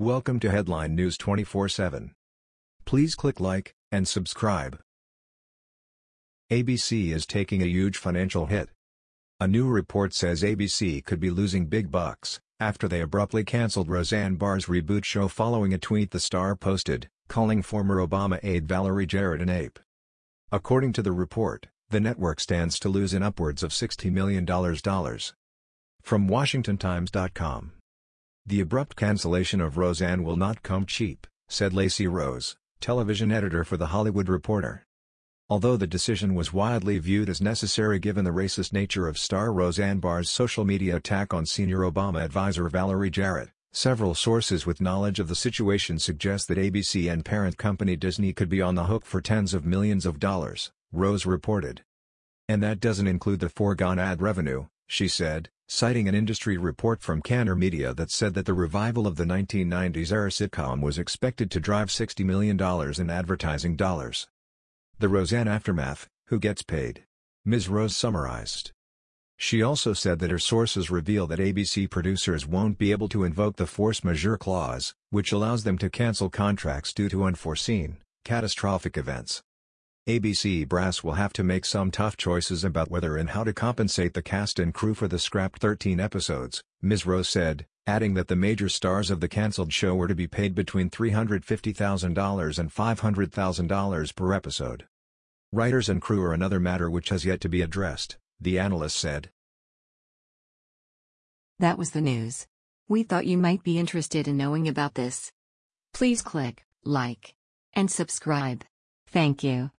Welcome to Headline News 24/7. Please click like and subscribe. ABC is taking a huge financial hit. A new report says ABC could be losing big bucks after they abruptly canceled Roseanne Barr's reboot show following a tweet the star posted, calling former Obama aide Valerie Jarrett an ape. According to the report, the network stands to lose in upwards of $60 million. From WashingtonTimes.com the abrupt cancellation of Roseanne will not come cheap, said Lacey Rose, television editor for The Hollywood Reporter. Although the decision was widely viewed as necessary given the racist nature of star Roseanne Barr's social media attack on senior Obama advisor Valerie Jarrett, several sources with knowledge of the situation suggest that ABC and parent company Disney could be on the hook for tens of millions of dollars, Rose reported. And that doesn't include the foregone ad revenue, she said, citing an industry report from Kantar Media that said that the revival of the 1990s-era sitcom was expected to drive $60 million in advertising dollars. The Roseanne aftermath, who gets paid? Ms. Rose summarized. She also said that her sources reveal that ABC producers won't be able to invoke the force majeure clause, which allows them to cancel contracts due to unforeseen, catastrophic events. ABC brass will have to make some tough choices about whether and how to compensate the cast and crew for the scrapped 13 episodes, Ms. Rose said, adding that the major stars of the cancelled show were to be paid between $350,000 and $500,000 per episode. Writers and crew are another matter which has yet to be addressed, the analyst said. That was the news. We thought you might be interested in knowing about this. Please click like and subscribe. Thank you.